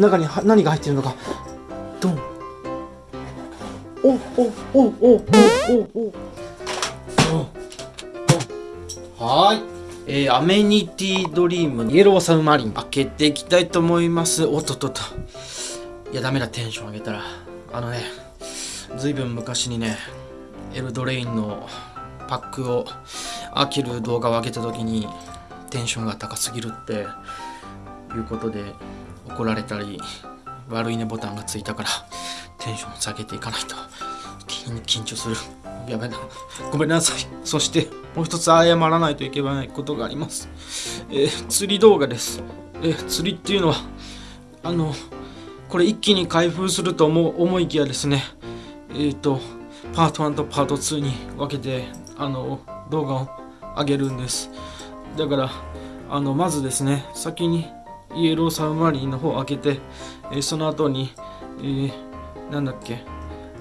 中には何が入っているのか。ドン。おおおおおおお。おはーい。えー、アメニティドリームイエローサブマリン。開けていきたいと思います。おっとっとっと。いやダメだテンション上げたら。あのねずいぶん昔にねエルドレインのパックを開ける動画を上げた時にテンションが高すぎるっていうことで怒られたり悪いねボタンがついたからテンション下げていかないと。緊張する。やべな。ごめんなさい。そしてもう一つ謝らないといけないことがあります。えー、釣り動画です。えー、釣りっていうのはあのこれ一気に開封すると思思いきやですね。えっ、ー、とパート1とパート2に分けてあの動画を上げるんです。だからあのまずですね先にイエローサブマリンの方を開けて、えー、その後に、えー、なんだっけ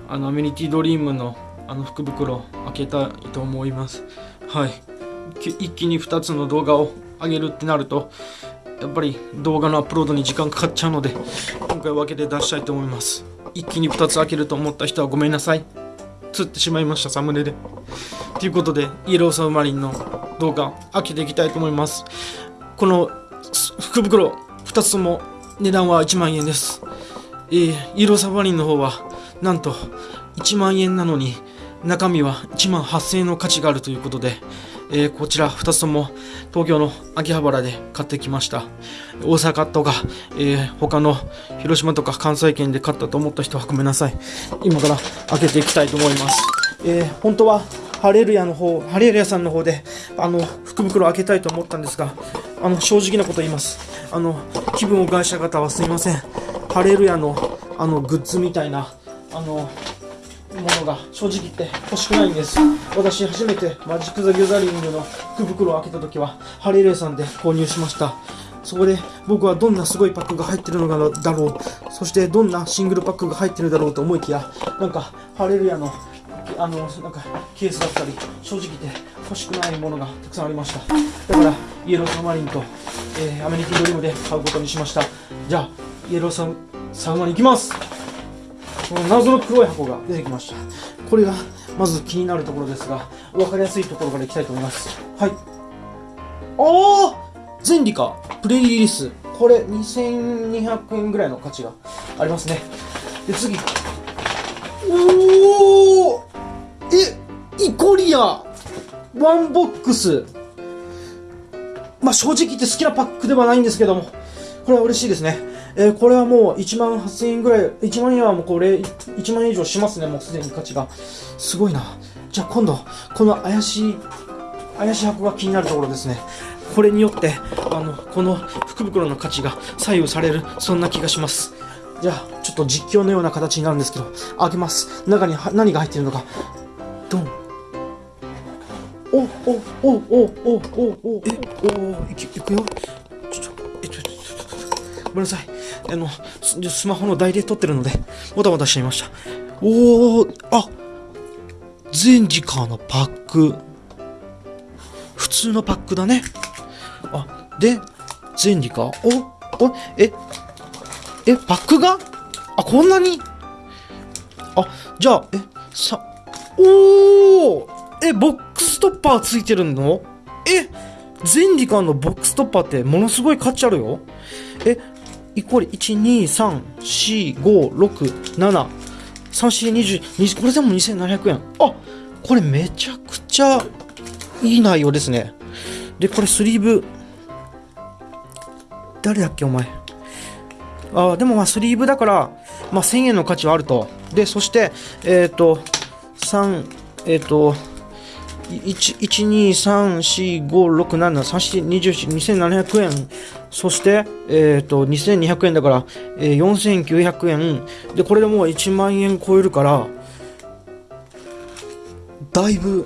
あのアメニティドリームのあの福袋開けたいと思います。はい。一気に2つの動画を上げるってなるとやっぱり動画のアップロードに時間かかっちゃうので今回分けて出したいと思います。一気に2つ開けると思った人はごめんなさい。釣ってしまいましたサムネで。ということでイエローサブマリンの動画開けていきたいと思います。この福袋2つとも値段は1万円です、えー、イエローサブマリンの方はなんと1万円なのに中身は1万8000円の価値があるということで、えー、こちら2つとも東京の秋葉原で買ってきました。大阪とか、えー、他の広島とか関西圏で買ったと思った人はごめんなさい。今から開けていきたいと思います、えー、本当はハレルヤの方ハレルヤさんの方であの福袋開けたいと思ったんですがあの正直なこと言います。あの気分を害した方はすいません。ハレルヤのあのグッズみたいなあのものが正直言って欲しくないんです。私初めてマジック・ザ・ギュザリングの福袋を開けた時はハレルヤさんで購入しました。そこで僕はどんなすごいパックが入ってるのだろうそしてどんなシングルパックが入ってるだろうと思いきやなんかハレルヤのあのなんかケースだったり正直言って欲しくないものがたくさんありました。だからイエローサマリンと、えー、アメニティドリームで買うことにしました。じゃあイエローササウマに行きます。この謎の黒い箱が出てきました。これがまず気になるところですが分かりやすいところからいきたいと思います。はい。ああゼンディカープレリリース。これ2200円ぐらいの価値がありますね。で次。おおえイコリア one box。まあ正直言って好きなパックではないんですけどもこれは嬉しいですねえー、これはもう1万8000円ぐらい、1万円はもうこれ、1万円以上しますね、もうすでに価値が。すごいな。じゃあ今度、この怪しい、怪しい箱が気になるところですね。これによって、あの、この福袋の価値が左右される、そんな気がします。じゃあ、ちょっと実況のような形になるんですけど、開けます。中に何が入っているのか。お、お、お、お、お、お、お、え、お、いくよ。ちょっとえ、ちょ、っと、ごめんなさい。あの、スマホの台で撮ってるので、もたもたしちゃいました。おー、あ全時間のパック。普通のパックだね。あ、で、全時間。お、お、え、え、パックが？あ、こんなに？あ、じゃあ、え、さ、おーえ、ボックスストッパーついてるの？え、全時間のボックストッパーってものすごい価値あるよ。え、イコール12345673420これでも2700円。あこれめちゃくちゃいい内容ですね。でこれスリーブ。誰だっけお前？あでもまあスリーブだから、まあ、1000円の価値はあると。でそしてえっ、ー、と3えっ、ー、と1234567342700円そして、えーと、2200円だから、えー、4900円でこれでもう1万円超えるからだいぶ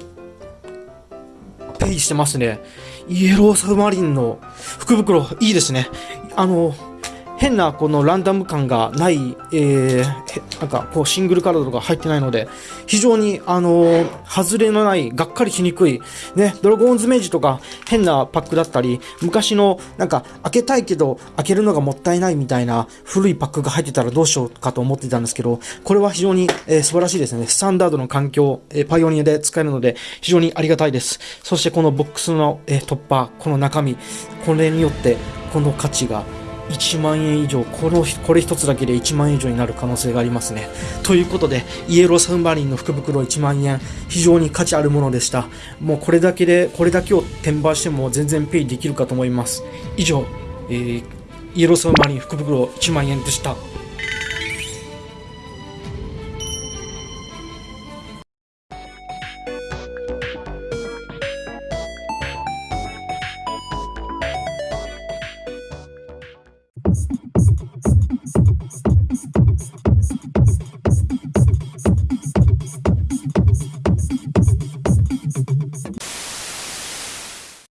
ペイしてますね。イエローサブマリンの福袋いいですね。あの変なこのランダム感がない、えー、なんかこうシングルカードとか入ってないので、非常にあのー、外れのない、がっかりしにくい、ね、ドラゴンズメージとか変なパックだったり、昔のなんか開けたいけど開けるのがもったいないみたいな古いパックが入ってたらどうしようかと思ってたんですけど、これは非常に、えー、素晴らしいですね。スタンダードの環境、えー、パイオニアで使えるので非常にありがたいです。そしてこのボックスの、えー、突破、この中身、これによってこの価値が1万円以上これこれ1つだけで1万円以上になる可能性がありますね。ということでイエローサンバリンの福袋1万円非常に価値あるものでした。もうこれだけでこれだけを転売しても全然ペイできるかと思います。以上、えー、イエローサンバリン福袋1万円でした。